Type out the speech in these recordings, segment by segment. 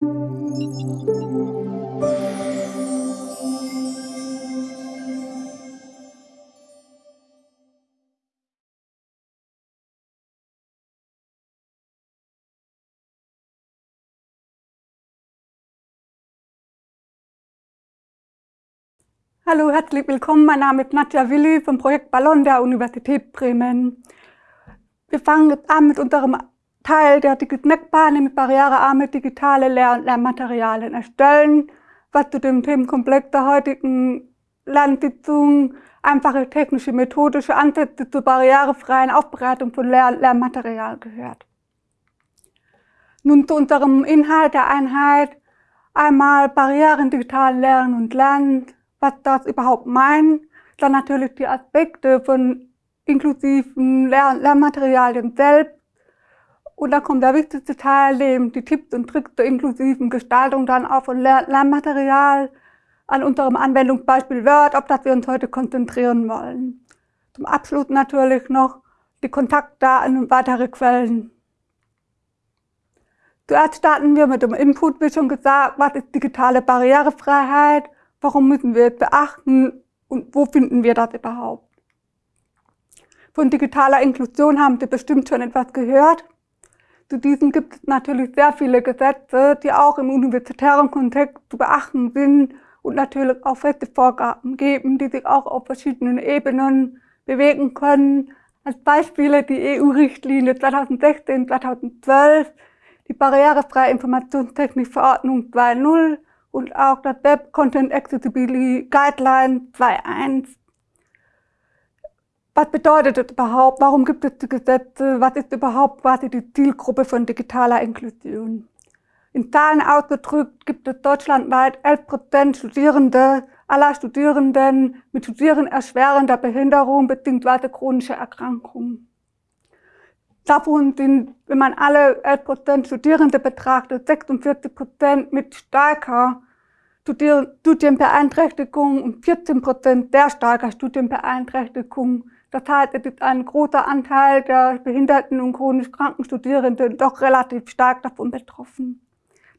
Hallo, herzlich willkommen. Mein Name ist Nadja Willi vom Projekt Ballon der Universität Bremen. Wir fangen jetzt an mit unserem Teil der DigiSnackbar, nämlich barrierearme digitale Lehr- und Lernmaterialien erstellen, was zu dem Themenkomplex der heutigen Lernsitzung einfache technische, methodische Ansätze zur barrierefreien Aufbereitung von Lehr- und Lernmaterial gehört. Nun zu unserem Inhalt der Einheit. Einmal Barrieren digital Lernen und Lernen, was das überhaupt meint, dann natürlich die Aspekte von inklusiven Lern Lernmaterialien selbst und dann kommt der wichtigste Teil, nämlich die Tipps und Tricks zur inklusiven Gestaltung dann auch von Lern Lernmaterial an unserem Anwendungsbeispiel Word, auf das wir uns heute konzentrieren wollen. Zum Abschluss natürlich noch die Kontaktdaten und weitere Quellen. Zuerst starten wir mit dem Input, wie schon gesagt, was ist digitale Barrierefreiheit Warum müssen wir es beachten und wo finden wir das überhaupt? Von digitaler Inklusion haben Sie bestimmt schon etwas gehört. Zu diesen gibt es natürlich sehr viele Gesetze, die auch im universitären Kontext zu beachten sind und natürlich auch feste Vorgaben geben, die sich auch auf verschiedenen Ebenen bewegen können. Als Beispiele die EU-Richtlinie 2016-2012, die barrierefreie Informationstechnikverordnung 2.0 und auch das Web Content Accessibility Guideline 2.1. Was bedeutet das überhaupt? Warum gibt es die Gesetze? Was ist überhaupt quasi die Zielgruppe von digitaler Inklusion? In Zahlen ausgedrückt gibt es deutschlandweit 11% Studierende aller Studierenden mit Studieren erschwerender Behinderung bzw. chronischer Erkrankungen. Davon sind, wenn man alle 11% Studierende betrachtet, 46% mit starker Studienbeeinträchtigung und 14% sehr starker Studienbeeinträchtigung. Das heißt, es ist ein großer Anteil der behinderten und chronisch kranken Studierenden doch relativ stark davon betroffen.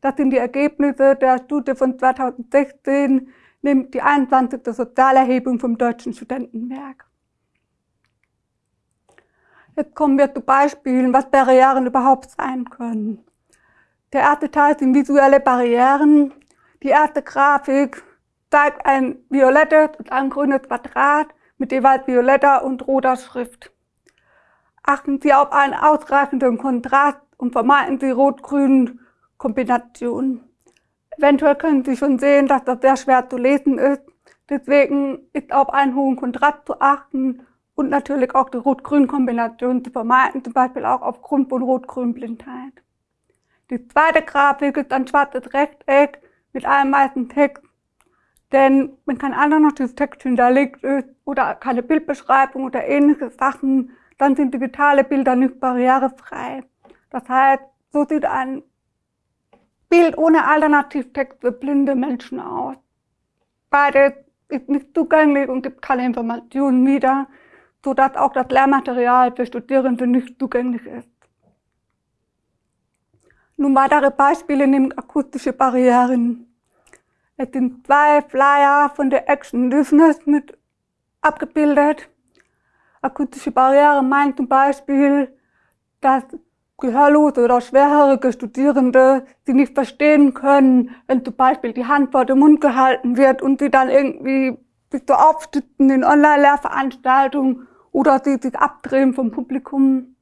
Das sind die Ergebnisse der Studie von 2016, nämlich die 21. Sozialerhebung vom Deutschen Studentenwerk. Jetzt kommen wir zu Beispielen, was Barrieren überhaupt sein können. Der erste Teil sind visuelle Barrieren. Die erste Grafik zeigt ein violettes und ein grünes Quadrat mit jeweils violetter und roter Schrift. Achten Sie auf einen ausreichenden Kontrast und vermeiden Sie rot-grünen Kombinationen. Eventuell können Sie schon sehen, dass das sehr schwer zu lesen ist. Deswegen ist auf einen hohen Kontrast zu achten und natürlich auch die Rot-Grün-Kombination zu vermeiden, zum Beispiel auch aufgrund von Rot-Grün-Blindheit. Die zweite Grafik ist ein schwarzes Rechteck mit einem weißen Text, denn wenn kein alternatives Text hinterlegt ist oder keine Bildbeschreibung oder ähnliche Sachen, dann sind digitale Bilder nicht barrierefrei. Das heißt, so sieht ein Bild ohne Alternativtext für blinde Menschen aus. Beides ist nicht zugänglich und gibt keine Informationen wieder sodass auch das Lehrmaterial für Studierende nicht zugänglich ist. Nun weitere Beispiele nehmen akustische Barrieren. Es sind zwei Flyer von der Action Business mit abgebildet. Akustische Barriere meint zum Beispiel, dass gehörlose oder schwerhörige Studierende sie nicht verstehen können, wenn zum Beispiel die Hand vor dem Mund gehalten wird und sie dann irgendwie sich so aufstützen in Online-Lehrveranstaltungen oder sie sich abdrehen vom Publikum.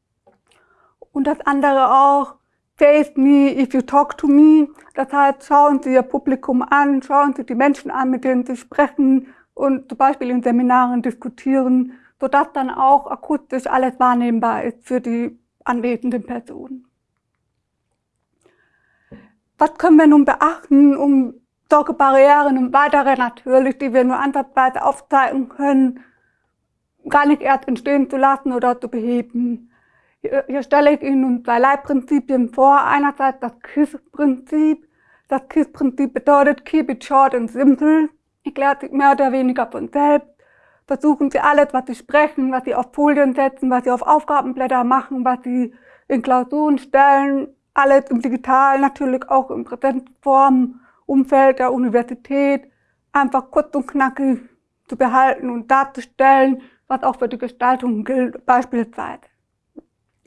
Und das andere auch, face me if you talk to me. Das heißt, schauen Sie Ihr Publikum an, schauen Sie die Menschen an, mit denen Sie sprechen und zum Beispiel in Seminaren diskutieren, sodass dann auch akustisch alles wahrnehmbar ist für die anwesenden Personen. Was können wir nun beachten, um solche Barrieren und weitere natürlich, die wir nur ansatzweise aufzeigen können, gar nicht erst entstehen zu lassen oder zu beheben. Hier, stelle ich Ihnen zwei Leitprinzipien vor. Einerseits das KISS-Prinzip. Das KISS-Prinzip bedeutet Keep it short and simple. Erklärt sich mehr oder weniger von selbst. Versuchen Sie alles, was Sie sprechen, was Sie auf Folien setzen, was Sie auf Aufgabenblätter machen, was Sie in Klausuren stellen, alles im Digitalen, natürlich auch im Präsenzform, Umfeld der Universität, einfach kurz und knackig zu behalten und darzustellen, was auch für die Gestaltung gilt, beispielsweise.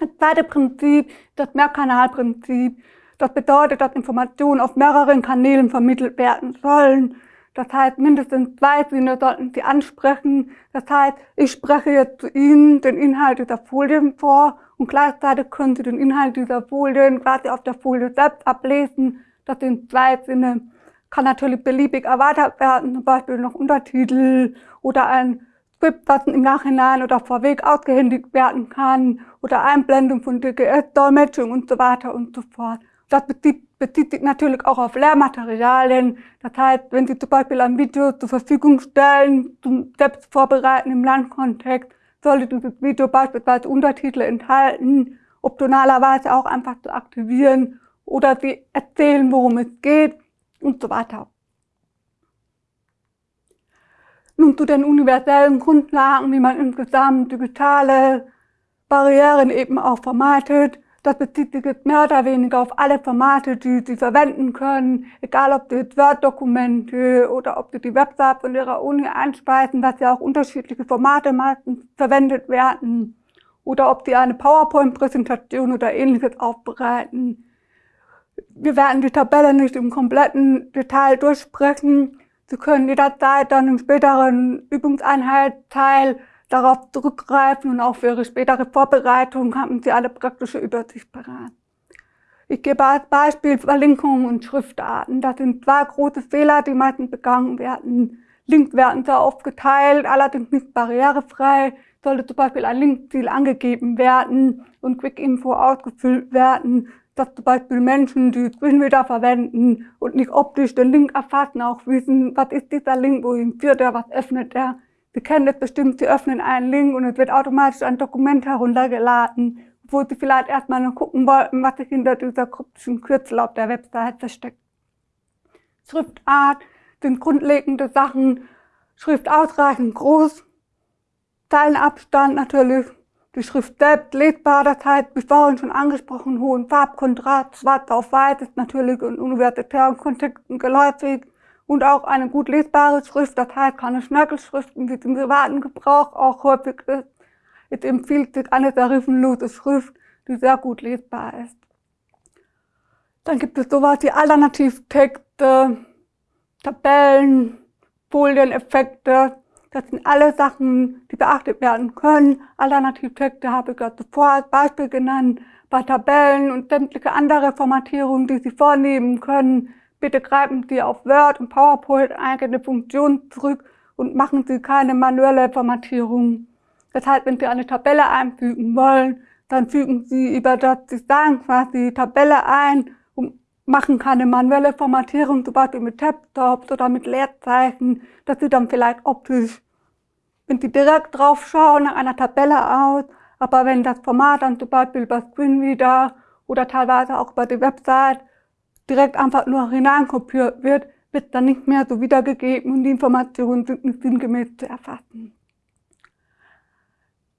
Das zweite Prinzip, das Mehrkanalprinzip, das bedeutet, dass Informationen auf mehreren Kanälen vermittelt werden sollen. Das heißt, mindestens zwei Sinne sollten Sie ansprechen. Das heißt, ich spreche jetzt zu Ihnen den Inhalt dieser Folien vor und gleichzeitig können Sie den Inhalt dieser Folien quasi auf der Folie selbst ablesen. Das sind zwei Sinne. Kann natürlich beliebig erweitert werden, zum Beispiel noch Untertitel oder ein Skript, was im Nachhinein oder vorweg ausgehändigt werden kann oder Einblendung von DGS-Dolmetschung und so weiter und so fort. Das bezieht, bezieht sich natürlich auch auf Lehrmaterialien. Das heißt, wenn Sie zum Beispiel ein Video zur Verfügung stellen, zum Selbstvorbereiten im Landkontext, sollte dieses Video beispielsweise Untertitel enthalten, optionalerweise auch einfach zu aktivieren oder Sie erzählen, worum es geht und so weiter. Nun zu den universellen Grundlagen, wie man insgesamt digitale Barrieren eben auch vermeidet. Das bezieht sich jetzt mehr oder weniger auf alle Formate, die Sie verwenden können, egal ob Sie Word-Dokumente oder ob Sie die Website von Ihrer Uni einspeisen, dass ja auch unterschiedliche Formate meistens verwendet werden, oder ob Sie eine PowerPoint-Präsentation oder ähnliches aufbereiten. Wir werden die Tabelle nicht im kompletten Detail durchsprechen. Sie können jederzeit dann im späteren Übungseinheit-Teil darauf zurückgreifen und auch für Ihre spätere Vorbereitung haben Sie alle praktische Übersicht parat. Ich gebe als Beispiel Verlinkungen und Schriftarten. Das sind zwei große Fehler, die meistens begangen werden. Links werden sehr oft geteilt, allerdings nicht barrierefrei. Sollte zum Beispiel ein Linkziel angegeben werden und Quick-Info ausgefüllt werden, dass zum Beispiel Menschen, die Screenreader verwenden und nicht optisch den Link erfassen, auch wissen, was ist dieser Link, wohin führt er, was öffnet er. Sie kennen das bestimmt, Sie öffnen einen Link und es wird automatisch ein Dokument heruntergeladen, wo Sie vielleicht erstmal noch gucken wollten, was sich hinter dieser kryptischen Kürzel auf der Website versteckt. Schriftart sind grundlegende Sachen, Schrift ausreichend groß, Zeilenabstand natürlich, die Schrift selbst lesbar, das heißt, wie vorhin schon angesprochen, hohen Farbkontrast, schwarz auf weiß ist natürlich in universitären Kontexten geläufig, und auch eine gut lesbare Schrift, das heißt keine Schnörkelschriften, wie es im privaten Gebrauch auch häufig ist. Es empfiehlt sich eine serifenlose Schrift, die sehr gut lesbar ist. Dann gibt es sowas wie Alternativtexte, Tabellen, Folieneffekte. Das sind alle Sachen, die beachtet werden können. Alternativtexte habe ich ja zuvor als Beispiel genannt. Bei Tabellen und sämtliche andere Formatierungen, die Sie vornehmen können, Bitte greifen Sie auf Word und PowerPoint eigene Funktionen zurück und machen Sie keine manuelle Formatierung. Das heißt, wenn Sie eine Tabelle einfügen wollen, dann fügen Sie über das Design quasi die Tabelle ein machen keine manuelle Formatierung, zum Beispiel mit Tabtops oder mit Leerzeichen. Das sieht dann vielleicht optisch, wenn Sie direkt drauf schauen, nach einer Tabelle aus. Aber wenn das Format dann zum Beispiel über Screenreader oder teilweise auch über die Website direkt einfach nur hineinkopiert wird, wird dann nicht mehr so wiedergegeben und die Informationen sind nicht sinngemäß zu erfassen.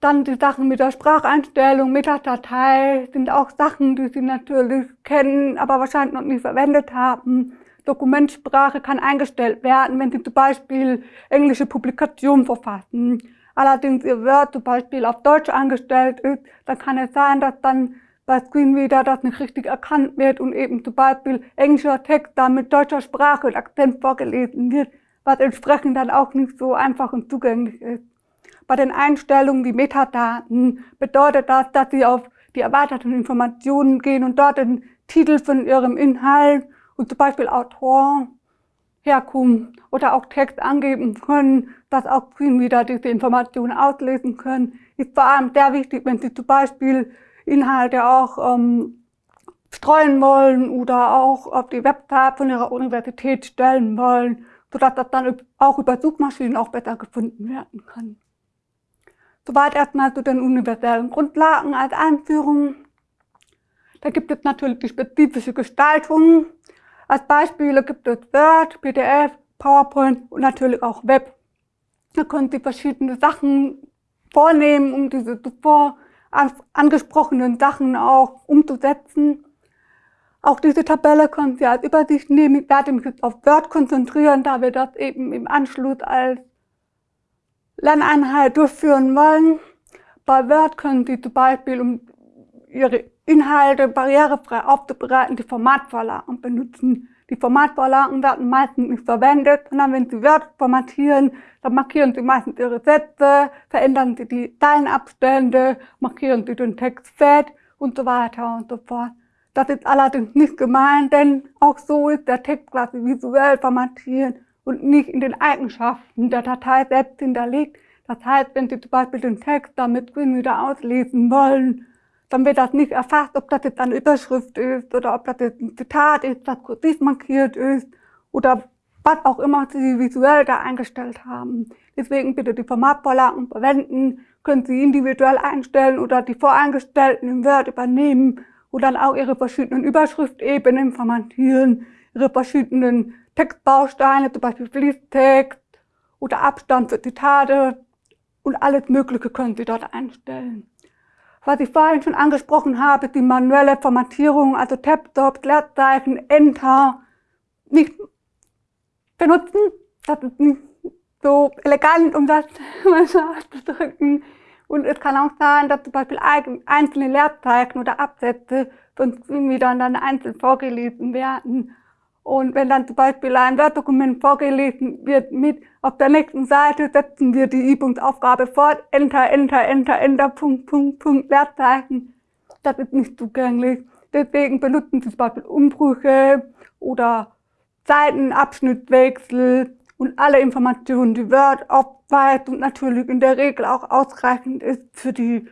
Dann die Sachen mit der Spracheinstellung, Metadatei sind auch Sachen, die Sie natürlich kennen, aber wahrscheinlich noch nie verwendet haben. Dokumentsprache kann eingestellt werden, wenn Sie zum Beispiel englische Publikationen verfassen. Allerdings Ihr Word zum Beispiel auf Deutsch angestellt ist, dann kann es sein, dass dann bei Screenreader das nicht richtig erkannt wird und eben zum Beispiel englischer Text dann mit deutscher Sprache und Akzent vorgelesen wird, was entsprechend dann auch nicht so einfach und zugänglich ist. Bei den Einstellungen wie Metadaten bedeutet das, dass Sie auf die erweiterten Informationen gehen und dort den Titel von Ihrem Inhalt und zum Beispiel Autor, Herkunft oder auch Text angeben können, dass auch Screenreader diese Informationen auslesen können. Ist vor allem sehr wichtig, wenn Sie zum Beispiel Inhalte auch ähm, streuen wollen oder auch auf die Website von ihrer Universität stellen wollen, sodass das dann auch über Suchmaschinen auch besser gefunden werden kann. Soweit erstmal zu den universellen Grundlagen als Einführung. Da gibt es natürlich die spezifische Gestaltung. Als Beispiele gibt es Word, PDF, PowerPoint und natürlich auch Web. Da können Sie verschiedene Sachen vornehmen, um diese zuvor angesprochenen Sachen auch umzusetzen. Auch diese Tabelle können Sie als Übersicht nehmen. Ich werde mich jetzt auf Word konzentrieren, da wir das eben im Anschluss als Lerneinheit durchführen wollen. Bei Word können Sie zum Beispiel, um Ihre Inhalte barrierefrei aufzubereiten, die Formatvorlagen benutzen. Die Formatvorlagen werden meistens nicht verwendet, sondern wenn Sie Word formatieren, dann markieren Sie meistens Ihre Sätze, verändern Sie die Zeilenabstände, markieren Sie den Text fett und so weiter und so fort. Das ist allerdings nicht gemeint, denn auch so ist der Text quasi visuell formatiert und nicht in den Eigenschaften der Datei selbst hinterlegt. Das heißt, wenn Sie zum Beispiel den Text damit wieder auslesen wollen, dann wird das nicht erfasst, ob das jetzt eine Überschrift ist oder ob das jetzt ein Zitat ist, das kursiv markiert ist oder was auch immer Sie visuell da eingestellt haben. Deswegen bitte die Formatvorlagen verwenden, können Sie individuell einstellen oder die voreingestellten im Word übernehmen und dann auch Ihre verschiedenen Überschriftebenen formatieren, Ihre verschiedenen Textbausteine, zum Beispiel Fließtext oder Abstand für Zitate und alles Mögliche können Sie dort einstellen. Was ich vorhin schon angesprochen habe, die manuelle Formatierung, also Tab, Stop, Leerzeichen, Enter, nicht benutzen. Das ist nicht so elegant, um das mal so auszudrücken. Und es kann auch sein, dass zum Beispiel einzelne Leerzeichen oder Absätze von irgendwie dann einzeln vorgelesen werden. Und wenn dann zum Beispiel ein Word-Dokument vorgelesen wird mit, auf der nächsten Seite setzen wir die Übungsaufgabe fort, Enter, Enter, Enter, Enter, Punkt, Punkt, Punkt, Leerzeichen. Das ist nicht zugänglich. Deswegen benutzen Sie zum Beispiel Umbrüche oder Seitenabschnittwechsel und alle Informationen, die Word aufweist und natürlich in der Regel auch ausreichend ist für die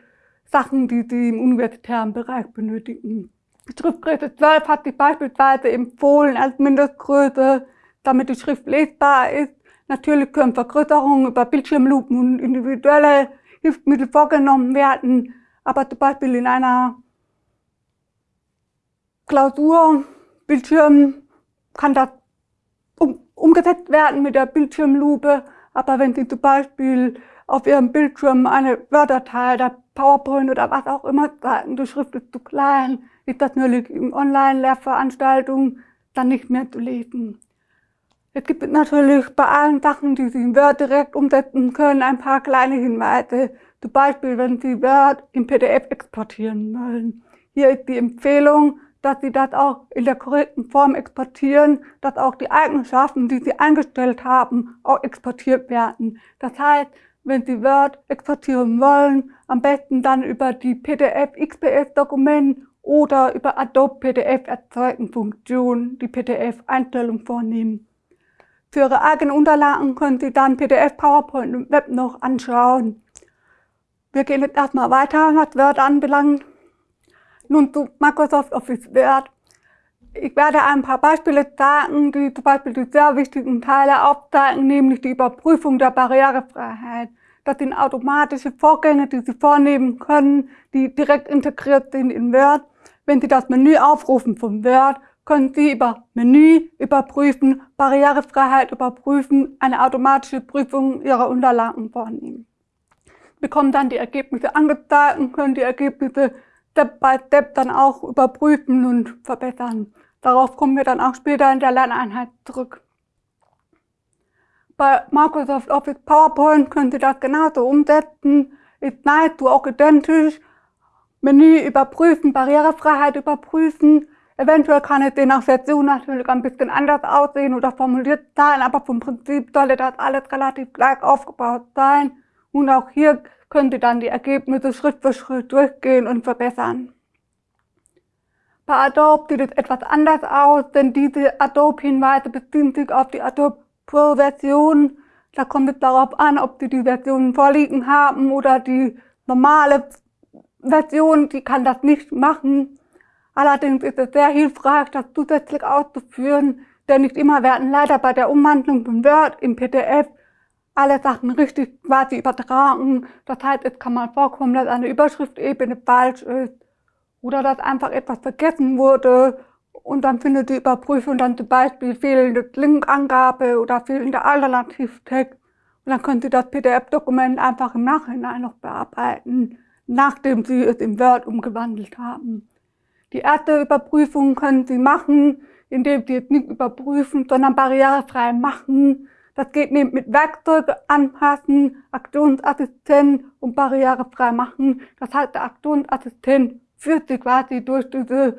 Sachen, die Sie im universitären Bereich benötigen. Die Schriftgröße 12 hat sich beispielsweise empfohlen als Mindestgröße, damit die Schrift lesbar ist. Natürlich können Vergrößerungen über Bildschirmlupen und individuelle Hilfsmittel vorgenommen werden, aber zum Beispiel in einer Klausur, Bildschirm, kann das um, umgesetzt werden mit der Bildschirmlupe. Aber wenn Sie zum Beispiel auf Ihrem Bildschirm eine Wörterteil, der PowerPoint oder was auch immer zeigen, die Schrift ist zu klein, ist das natürlich in Online-Lehrveranstaltungen dann nicht mehr zu lesen. Es gibt natürlich bei allen Sachen, die Sie in Word direkt umsetzen können, ein paar kleine Hinweise. Zum Beispiel, wenn Sie Word im PDF exportieren wollen. Hier ist die Empfehlung, dass Sie das auch in der korrekten Form exportieren, dass auch die Eigenschaften, die Sie eingestellt haben, auch exportiert werden. Das heißt, wenn Sie Word exportieren wollen, am besten dann über die PDF XPS Dokument oder über Adobe PDF erzeugen Funktion die PDF-Einstellung vornehmen. Für Ihre eigenen Unterlagen können Sie dann PDF, PowerPoint und Web noch anschauen. Wir gehen jetzt erstmal weiter, was Word anbelangt. Nun zu Microsoft Office Word. Ich werde ein paar Beispiele sagen, die zum Beispiel die sehr wichtigen Teile aufzeigen, nämlich die Überprüfung der Barrierefreiheit. Das sind automatische Vorgänge, die Sie vornehmen können, die direkt integriert sind in Word. Wenn Sie das Menü aufrufen vom Word, können Sie über Menü überprüfen, Barrierefreiheit überprüfen, eine automatische Prüfung Ihrer Unterlagen vornehmen. Sie bekommen dann die Ergebnisse angezeigt und können die Ergebnisse Step by Step dann auch überprüfen und verbessern. Darauf kommen wir dann auch später in der Lerneinheit zurück. Bei Microsoft Office PowerPoint können Sie das genauso umsetzen. Ist nahezu auch identisch. Menü überprüfen, Barrierefreiheit überprüfen. Eventuell kann es je nach Version natürlich ein bisschen anders aussehen oder formuliert sein, aber vom Prinzip sollte das alles relativ gleich aufgebaut sein. Und auch hier können Sie dann die Ergebnisse Schritt für Schritt durchgehen und verbessern. Bei Adobe sieht es etwas anders aus, denn diese Adobe-Hinweise beziehen sich auf die Adobe Pro-Version. Da kommt es darauf an, ob Sie die Version vorliegen haben oder die normale Version, die kann das nicht machen. Allerdings ist es sehr hilfreich, das zusätzlich auszuführen, denn nicht immer werden leider bei der Umwandlung von Word im PDF alle Sachen richtig quasi übertragen. Das heißt, es kann mal vorkommen, dass eine Überschriftebene falsch ist oder dass einfach etwas vergessen wurde und dann findet die Überprüfung dann zum Beispiel fehlende Linkangabe oder fehlende Alternativtext und dann können Sie das PDF-Dokument einfach im Nachhinein noch bearbeiten, nachdem Sie es in Word umgewandelt haben. Die erste Überprüfung können Sie machen, indem Sie jetzt nicht überprüfen, sondern barrierefrei machen. Das geht mit Werkzeuge anpassen, Aktionsassistent und barrierefrei machen. Das heißt, der Aktionsassistent führt Sie quasi durch diese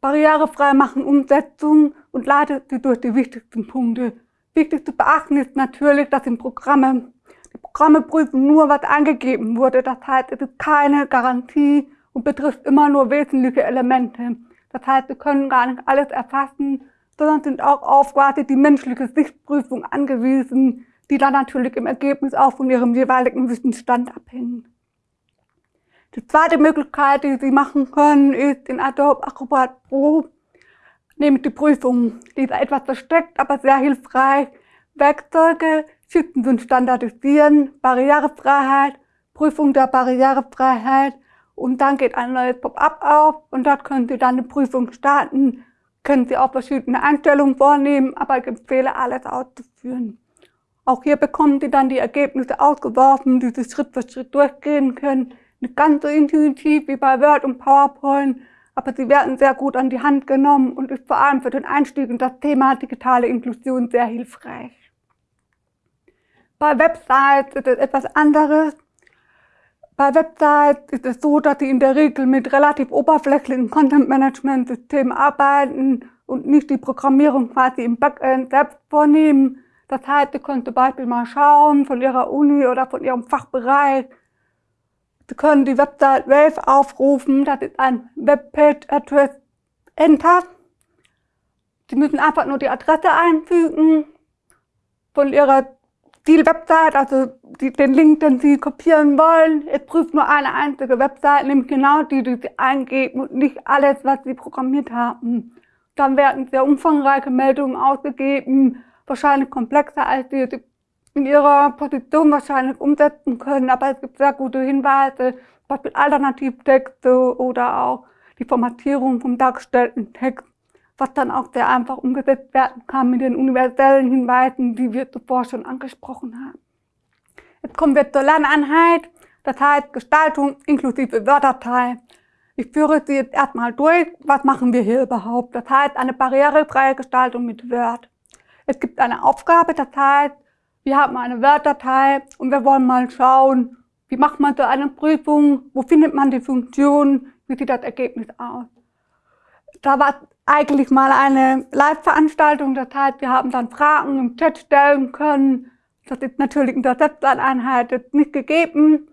barrierefrei machen Umsetzung und leitet Sie durch die wichtigsten Punkte. Wichtig zu beachten ist natürlich, dass im Programme, die Programme prüfen nur, was angegeben wurde. Das heißt, es ist keine Garantie und betrifft immer nur wesentliche Elemente. Das heißt, wir können gar nicht alles erfassen, sondern sind auch auf quasi die menschliche Sichtprüfung angewiesen, die dann natürlich im Ergebnis auch von ihrem jeweiligen Wissensstand abhängen. Die zweite Möglichkeit, die Sie machen können, ist in Adobe Acrobat Pro, nämlich die Prüfung. Die ist etwas versteckt, aber sehr hilfreich. Werkzeuge, Schützen und Standardisieren, Barrierefreiheit, Prüfung der Barrierefreiheit und dann geht ein neues Pop-up auf und dort können Sie dann eine Prüfung starten. Können Sie auch verschiedene Einstellungen vornehmen, aber ich empfehle alles auszuführen. Auch hier bekommen Sie dann die Ergebnisse ausgeworfen, die Sie Schritt für Schritt durchgehen können. Ganz so intuitiv wie bei Word und PowerPoint, aber sie werden sehr gut an die Hand genommen und ist vor allem für den Einstieg in das Thema digitale Inklusion sehr hilfreich. Bei Websites ist es etwas anderes. Bei Websites ist es so, dass sie in der Regel mit relativ oberflächlichen Content-Management-Systemen arbeiten und nicht die Programmierung quasi im Backend selbst vornehmen. Das heißt, ihr könnt zum Beispiel mal schauen von Ihrer Uni oder von Ihrem Fachbereich. Sie können die Website Wave aufrufen, das ist ein Webpage-Address Enter. Sie müssen einfach nur die Adresse einfügen von Ihrer die Website, also die, den Link, den Sie kopieren wollen, es prüft nur eine einzige Website, nämlich genau die, die Sie eingeben und nicht alles, was Sie programmiert haben. Dann werden sehr umfangreiche Meldungen ausgegeben, wahrscheinlich komplexer, als Sie in Ihrer Position wahrscheinlich umsetzen können, aber es gibt sehr gute Hinweise, zum Beispiel Alternativtexte oder auch die Formatierung vom dargestellten Text was dann auch sehr einfach umgesetzt werden kann mit den universellen Hinweisen, die wir zuvor schon angesprochen haben. Jetzt kommen wir zur Lerneinheit, das heißt Gestaltung inklusive Wörterteil. Ich führe Sie jetzt erstmal durch, was machen wir hier überhaupt. Das heißt eine barrierefreie Gestaltung mit Word. Es gibt eine Aufgabe, das heißt, wir haben eine Word-Datei und wir wollen mal schauen, wie macht man so eine Prüfung, wo findet man die Funktion, wie sieht das Ergebnis aus. Da war eigentlich mal eine Live-Veranstaltung. Das heißt, wir haben dann Fragen im Chat stellen können. Das ist natürlich in der Selbsteinheit jetzt nicht gegeben.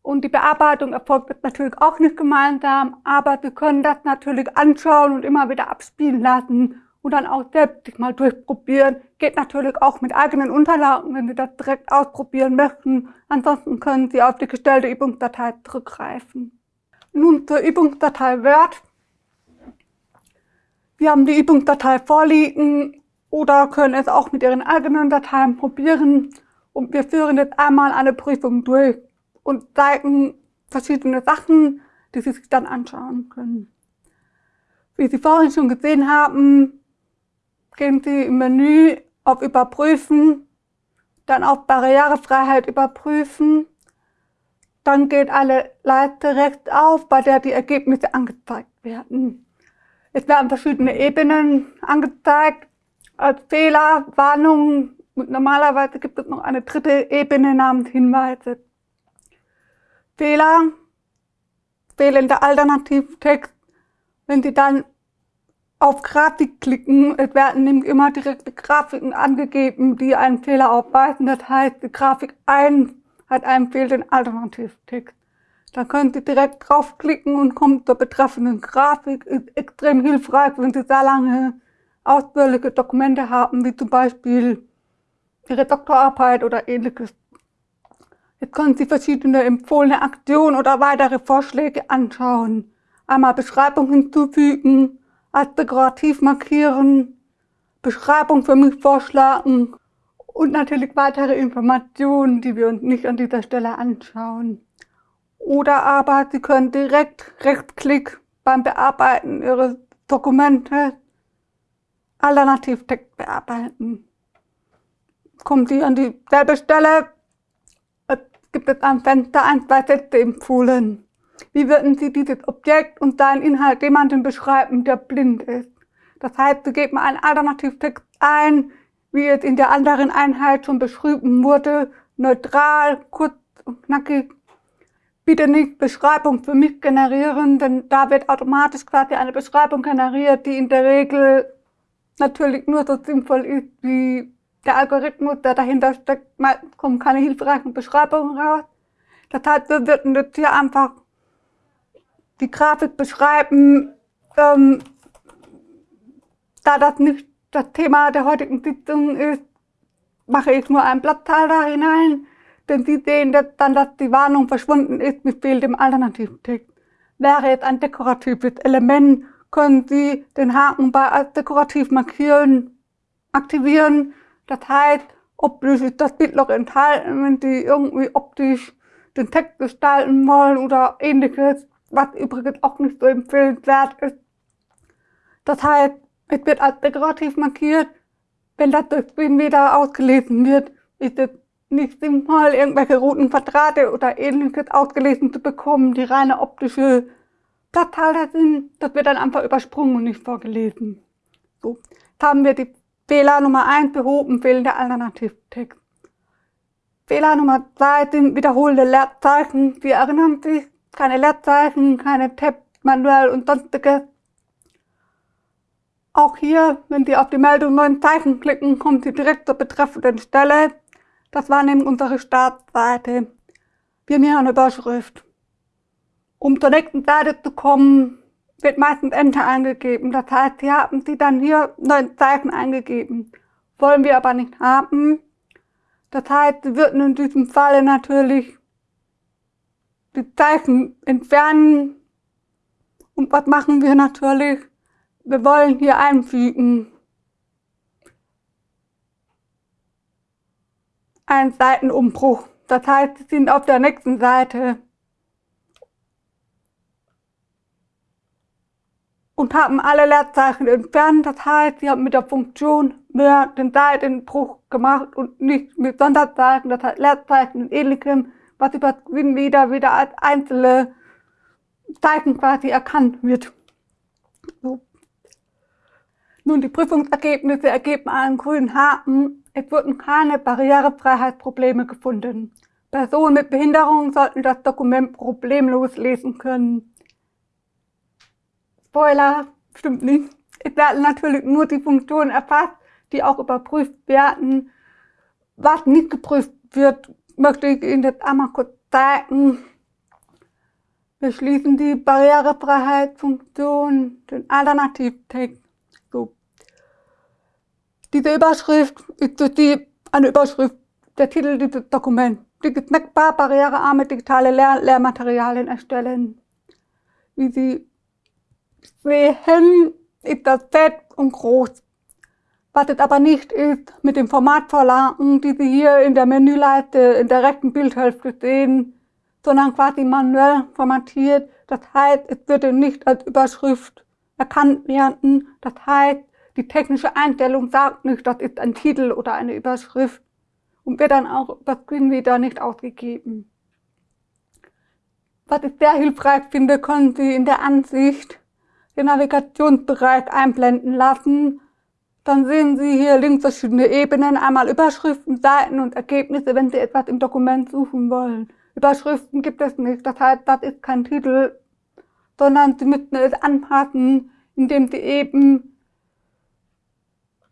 Und die Bearbeitung erfolgt natürlich auch nicht gemeinsam. Aber Sie können das natürlich anschauen und immer wieder abspielen lassen und dann auch selbst sich mal durchprobieren. Geht natürlich auch mit eigenen Unterlagen, wenn Sie das direkt ausprobieren möchten. Ansonsten können Sie auf die gestellte Übungsdatei zurückgreifen. Nun zur Übungsdatei Word. Wir haben die Übungsdatei vorliegen oder können es auch mit Ihren eigenen Dateien probieren. Und wir führen jetzt einmal eine Prüfung durch und zeigen verschiedene Sachen, die Sie sich dann anschauen können. Wie Sie vorhin schon gesehen haben, gehen Sie im Menü auf Überprüfen, dann auf Barrierefreiheit überprüfen. Dann geht eine Leiste rechts auf, bei der die Ergebnisse angezeigt werden. Es werden verschiedene Ebenen angezeigt als Fehler, Warnungen und normalerweise gibt es noch eine dritte Ebene namens Hinweise. Fehler, fehlender Alternativtext. Wenn Sie dann auf Grafik klicken, es werden nämlich immer direkte Grafiken angegeben, die einen Fehler aufweisen. Das heißt, die Grafik 1 hat einen fehlenden Alternativtext. Da können Sie direkt draufklicken und kommen zur betreffenden Grafik. Ist extrem hilfreich, wenn Sie sehr lange ausführliche Dokumente haben, wie zum Beispiel Ihre Doktorarbeit oder ähnliches. Jetzt können Sie verschiedene empfohlene Aktionen oder weitere Vorschläge anschauen. Einmal Beschreibung hinzufügen, als dekorativ markieren, Beschreibung für mich vorschlagen und natürlich weitere Informationen, die wir uns nicht an dieser Stelle anschauen. Oder aber Sie können direkt Rechtsklick beim Bearbeiten Ihres Dokumente Alternativtext bearbeiten. Kommen Sie an dieselbe Stelle, es gibt es am Fenster ein, zwei Sätze empfohlen. Wie würden Sie dieses Objekt und seinen Inhalt jemandem beschreiben, der blind ist? Das heißt, Sie geben einen Alternativtext ein, wie es in der anderen Einheit schon beschrieben wurde, neutral, kurz und knackig. Bitte nicht Beschreibung für mich generieren, denn da wird automatisch quasi eine Beschreibung generiert, die in der Regel natürlich nur so sinnvoll ist wie der Algorithmus, der dahinter steckt. Meistens kommen keine hilfreichen Beschreibungen raus. Das heißt, wir würden jetzt hier einfach die Grafik beschreiben, ähm, da das nicht das Thema der heutigen Sitzung ist, mache ich nur ein Blattteil da hinein, denn Sie sehen dann, dass die Warnung verschwunden ist mit fehlendem Alternativtext. Wäre jetzt ein dekoratives Element, können Sie den Haken bei als dekorativ markieren, aktivieren. Das heißt, optisch ist das Bild noch enthalten, wenn Sie irgendwie optisch den Text gestalten wollen oder ähnliches, was übrigens auch nicht so empfehlenswert ist. Das heißt, es wird als dekorativ markiert. Wenn das durch Stream wieder ausgelesen wird, ist es nicht sinnvoll, irgendwelche roten Quadrate oder ähnliches ausgelesen zu bekommen, die reine optische Platzhalter sind. Das wird dann einfach übersprungen und nicht vorgelesen. So, jetzt haben wir die Fehler Nummer 1 behoben, fehlender Alternativtext. Fehler Nummer 2 sind wiederholende Leerzeichen. Sie erinnern sich, keine Leerzeichen, keine Tab, manuell und sonstiges. Auch hier, wenn Sie auf die Meldung neuen Zeichen klicken, kommen Sie direkt zur betreffenden Stelle. Das war nämlich unsere Startseite. Wir hier eine Überschrift. Um zur nächsten Seite zu kommen, wird meistens Enter eingegeben. Das heißt, hier haben Sie dann hier neun Zeichen eingegeben. Wollen wir aber nicht haben. Das heißt, Sie würden in diesem Falle natürlich die Zeichen entfernen. Und was machen wir natürlich? wir wollen hier einfügen einen Seitenumbruch. Das heißt, Sie sind auf der nächsten Seite und haben alle Leerzeichen entfernt. Das heißt, Sie haben mit der Funktion mehr den Seitenbruch gemacht und nicht mit Sonderzeichen, das heißt Leerzeichen und ähnlichem, was über Screen wieder, wieder als einzelne Zeichen quasi erkannt wird. So. Nun, die Prüfungsergebnisse ergeben einen grünen Haken. Es wurden keine Barrierefreiheitsprobleme gefunden. Personen mit Behinderung sollten das Dokument problemlos lesen können. Spoiler, stimmt nicht. Es werden natürlich nur die Funktionen erfasst, die auch überprüft werden. Was nicht geprüft wird, möchte ich Ihnen jetzt einmal kurz zeigen. Wir schließen die Barrierefreiheitsfunktion, den Alternativtext. Diese Überschrift ist durch die, eine Überschrift, der Titel dieses Dokuments. Snackbar, barrierearme digitale Lehr Lehrmaterialien erstellen. Wie Sie sehen, ist das fett und groß. Was es aber nicht ist, mit den Formatvorlagen, die Sie hier in der Menüleiste in der rechten Bildhälfte sehen, sondern quasi manuell formatiert. Das heißt, es würde nicht als Überschrift erkannt werden. Das heißt, die technische Einstellung sagt nicht, das ist ein Titel oder eine Überschrift und wird dann auch über Screenreader nicht ausgegeben. Was ich sehr hilfreich finde, können Sie in der Ansicht den Navigationsbereich einblenden lassen. Dann sehen Sie hier links verschiedene Ebenen, einmal Überschriften, Seiten und Ergebnisse, wenn Sie etwas im Dokument suchen wollen. Überschriften gibt es nicht, das heißt, das ist kein Titel, sondern Sie müssten es anpassen, indem Sie eben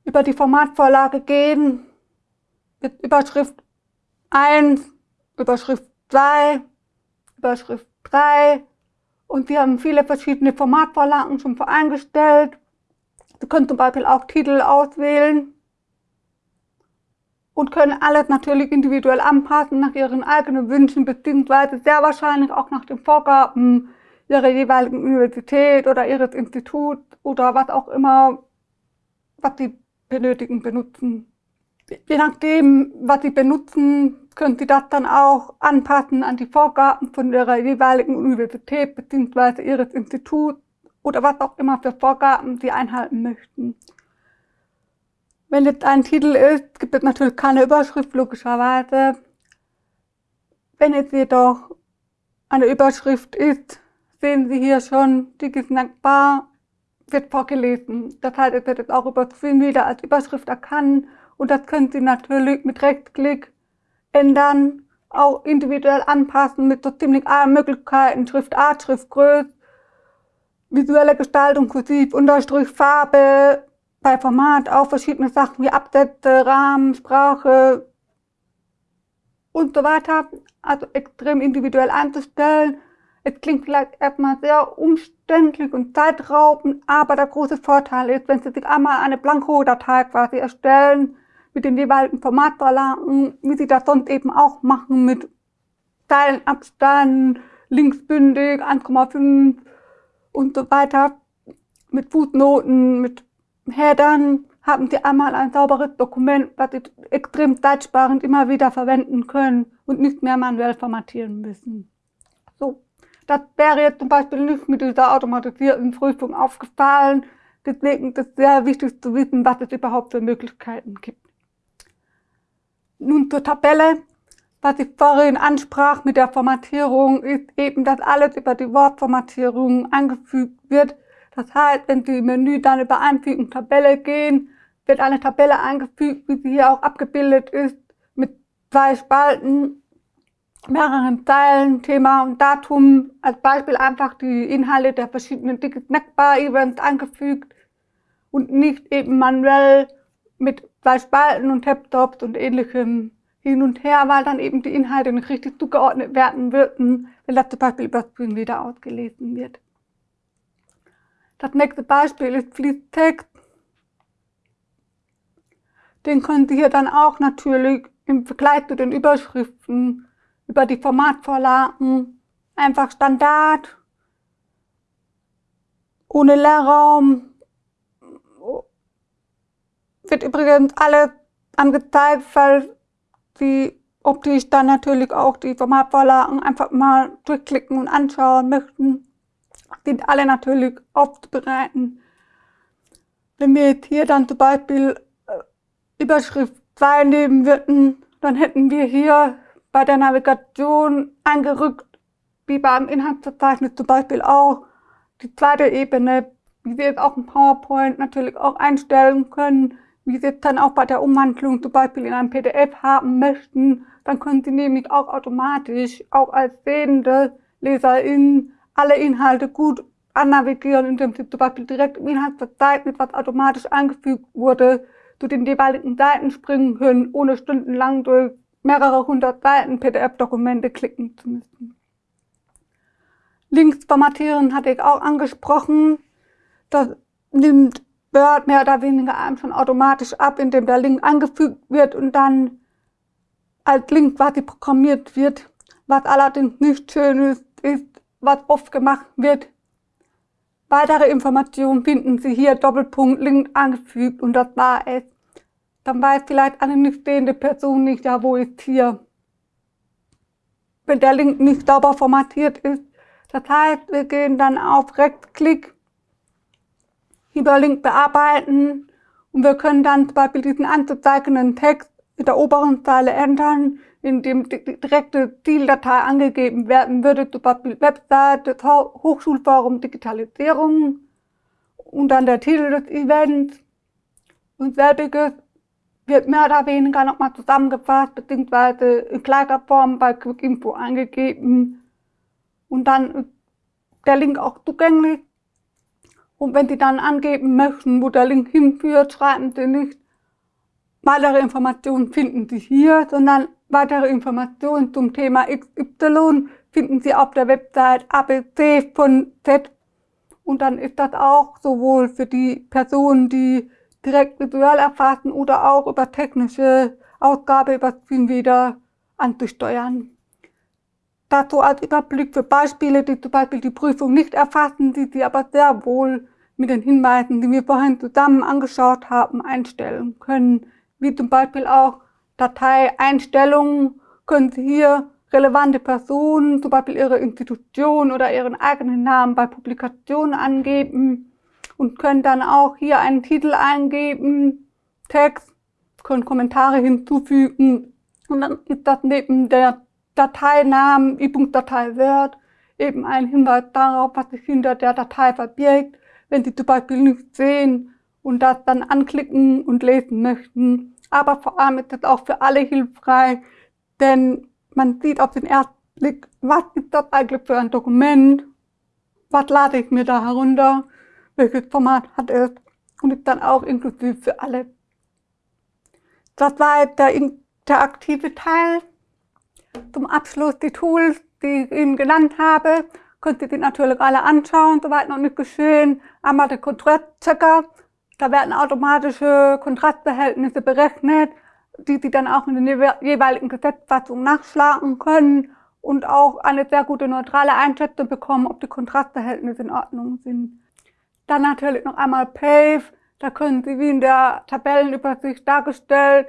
über die Formatvorlage gehen, mit Überschrift 1, Überschrift 2, Überschrift 3 und wir haben viele verschiedene Formatvorlagen schon voreingestellt. Sie können zum Beispiel auch Titel auswählen und können alles natürlich individuell anpassen nach Ihren eigenen Wünschen beziehungsweise sehr wahrscheinlich auch nach den Vorgaben Ihrer jeweiligen Universität oder Ihres Instituts oder was auch immer, was Sie benötigen, benutzen. Je nachdem, was Sie benutzen, können Sie das dann auch anpassen an die Vorgaben von Ihrer jeweiligen Universität bzw. Ihres Instituts oder was auch immer für Vorgaben Sie einhalten möchten. Wenn jetzt ein Titel ist, gibt es natürlich keine Überschrift, logischerweise. Wenn es jedoch eine Überschrift ist, sehen Sie hier schon, Digisnackbar wird vorgelesen. Das heißt, es wird jetzt auch über wieder als Überschrift erkannt und das können Sie natürlich mit Rechtsklick ändern, auch individuell anpassen mit so ziemlich allen Möglichkeiten, Schriftart, Schriftgröße, visuelle Gestaltung, Kursiv, Unterstrich, Farbe, bei Format auch verschiedene Sachen wie Absätze, Rahmen, Sprache und so weiter. Also extrem individuell einzustellen. Es klingt vielleicht erstmal sehr umständlich und zeitraubend, aber der große Vorteil ist, wenn Sie sich einmal eine Blanko-Datei quasi erstellen, mit den jeweiligen Formatvorlagen, wie Sie das sonst eben auch machen, mit Zeilenabstand, linksbündig, 1,5 und so weiter, mit Fußnoten, mit Headern, haben Sie einmal ein sauberes Dokument, was Sie extrem zeitsparend immer wieder verwenden können und nicht mehr manuell formatieren müssen. So. Das wäre jetzt zum Beispiel nicht mit dieser automatisierten Prüfung aufgefallen. Deswegen ist es sehr wichtig zu wissen, was es überhaupt für Möglichkeiten gibt. Nun zur Tabelle. Was ich vorhin ansprach mit der Formatierung, ist eben, dass alles über die Wortformatierung angefügt wird. Das heißt, wenn Sie im Menü dann über Einfügen Tabelle gehen, wird eine Tabelle eingefügt, wie sie hier auch abgebildet ist, mit zwei Spalten mehreren Zeilen, Thema und Datum, als Beispiel einfach die Inhalte der verschiedenen Snackbar-Events angefügt und nicht eben manuell mit zwei Spalten und Tabtops und ähnlichem hin und her, weil dann eben die Inhalte nicht richtig zugeordnet werden würden, wenn das zum Beispiel über Screen wieder ausgelesen wird. Das nächste Beispiel ist Fließtext. Den können Sie hier dann auch natürlich im Vergleich zu den Überschriften über die Formatvorlagen einfach Standard, ohne Leerraum. Wird übrigens alles angezeigt, weil Sie optisch dann natürlich auch die Formatvorlagen einfach mal durchklicken und anschauen möchten. Sind alle natürlich aufzubereiten. Wenn wir jetzt hier dann zum Beispiel äh, Überschrift 2 nehmen würden, dann hätten wir hier bei der Navigation eingerückt, wie beim Inhaltsverzeichnis zum Beispiel auch, die zweite Ebene, wie wir es auch im PowerPoint natürlich auch einstellen können, wie Sie es dann auch bei der Umwandlung zum Beispiel in ein PDF haben möchten, dann können Sie nämlich auch automatisch, auch als sehende Leserin, alle Inhalte gut annavigieren, indem Sie zum Beispiel direkt im Inhaltsverzeichnis, was automatisch eingefügt wurde, zu den jeweiligen Seiten springen können, ohne stundenlang durch mehrere hundert Seiten PDF-Dokumente klicken zu müssen. Links formatieren hatte ich auch angesprochen. Das nimmt Word mehr oder weniger einem schon automatisch ab, indem der Link angefügt wird und dann als Link quasi programmiert wird. Was allerdings nicht schön ist, ist, was oft gemacht wird. Weitere Informationen finden Sie hier Doppelpunkt Link angefügt und das war es dann weiß vielleicht eine nicht sehende Person nicht, ja, wo ist hier. Wenn der Link nicht sauber formatiert ist. Das heißt, wir gehen dann auf Rechtsklick, über Link bearbeiten. Und wir können dann zum Beispiel diesen anzuzeigenden Text in der oberen Zeile ändern, indem die direkte Zieldatei angegeben werden würde, zum Beispiel Webseite, Hochschulforum Digitalisierung und dann der Titel des Events. Und selbiges wird mehr oder weniger nochmal zusammengefasst, beziehungsweise in gleicher Form bei Quick Info angegeben. Und dann der Link auch zugänglich. Und wenn Sie dann angeben möchten, wo der Link hinführt, schreiben Sie nicht, weitere Informationen finden Sie hier, sondern weitere Informationen zum Thema XY finden Sie auf der Website ABC von Z. Und dann ist das auch sowohl für die Personen, die direkt visuell erfassen oder auch über technische Ausgabe über Screen wieder anzusteuern. Dazu als Überblick für Beispiele, die zum Beispiel die Prüfung nicht erfassen, die Sie aber sehr wohl mit den Hinweisen, die wir vorhin zusammen angeschaut haben, einstellen können. Wie zum Beispiel auch Dateieinstellungen können Sie hier relevante Personen, zum Beispiel Ihre Institution oder Ihren eigenen Namen bei Publikationen angeben und können dann auch hier einen Titel eingeben, Text, können Kommentare hinzufügen und dann ist das neben der Dateinamen, E-Punkt-Datei Word, eben ein Hinweis darauf, was sich hinter der Datei verbirgt, wenn Sie zum Beispiel nicht sehen und das dann anklicken und lesen möchten. Aber vor allem ist das auch für alle hilfreich, denn man sieht auf den ersten Blick, was ist das eigentlich für ein Dokument, was lade ich mir da herunter, welches Format hat es und ist dann auch inklusiv für alle. Das war jetzt der interaktive Teil. Zum Abschluss die Tools, die ich Ihnen genannt habe, könnt ihr die natürlich alle anschauen, soweit noch nicht geschehen. Einmal der Kontrastchecker, da werden automatische Kontrastverhältnisse berechnet, die Sie dann auch in den jeweiligen Gesetzfassungen nachschlagen können und auch eine sehr gute neutrale Einschätzung bekommen, ob die Kontrastverhältnisse in Ordnung sind. Dann natürlich noch einmal PAVE, da können Sie wie in der Tabellenübersicht dargestellt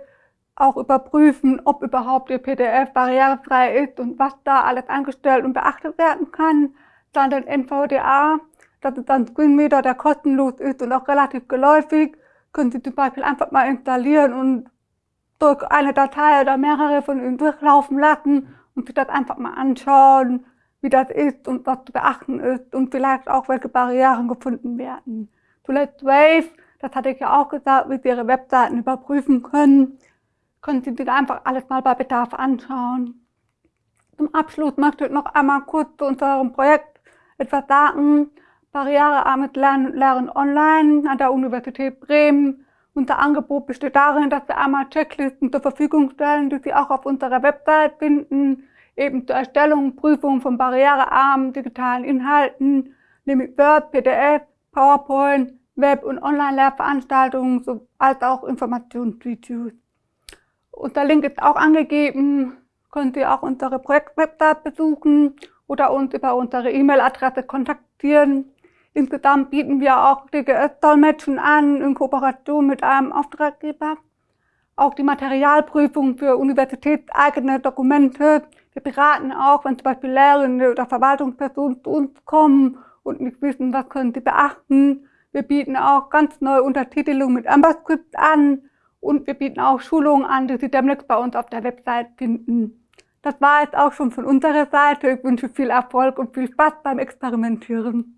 auch überprüfen, ob überhaupt Ihr PDF barrierefrei ist und was da alles eingestellt und beachtet werden kann. Dann den NVDA, das ist ein Screenreader, der kostenlos ist und auch relativ geläufig. Können Sie zum Beispiel einfach mal installieren und durch eine Datei oder mehrere von Ihnen durchlaufen lassen und sich das einfach mal anschauen, wie das ist und was zu beachten ist und vielleicht auch welche Barrieren gefunden werden. Zuletzt Wave, das hatte ich ja auch gesagt, wie Sie Ihre Webseiten überprüfen können können Sie sich einfach alles mal bei Bedarf anschauen. Zum Abschluss möchte ich noch einmal kurz zu unserem Projekt etwas sagen. Barrierearmes Lernen und Lehren online an der Universität Bremen. Unser Angebot besteht darin, dass wir einmal Checklisten zur Verfügung stellen, die Sie auch auf unserer Website finden, eben zur Erstellung und Prüfung von barrierearmen digitalen Inhalten, nämlich Word, PDF, PowerPoint, Web- und Online-Lehrveranstaltungen, als auch Informationsvideos. Unser Link ist auch angegeben. Könnt ihr auch unsere Projektwebsite besuchen oder uns über unsere E-Mail-Adresse kontaktieren. Insgesamt bieten wir auch DGS-Dolmetschen an in Kooperation mit einem Auftraggeber. Auch die Materialprüfung für universitätseigene Dokumente. Wir beraten auch, wenn zum Beispiel Lehrende oder Verwaltungspersonen zu uns kommen und nicht wissen, was können sie beachten. Wir bieten auch ganz neue Untertitelung mit AmberScript an und wir bieten auch Schulungen an, die Sie demnächst bei uns auf der Website finden. Das war jetzt auch schon von unserer Seite. Ich wünsche viel Erfolg und viel Spaß beim Experimentieren.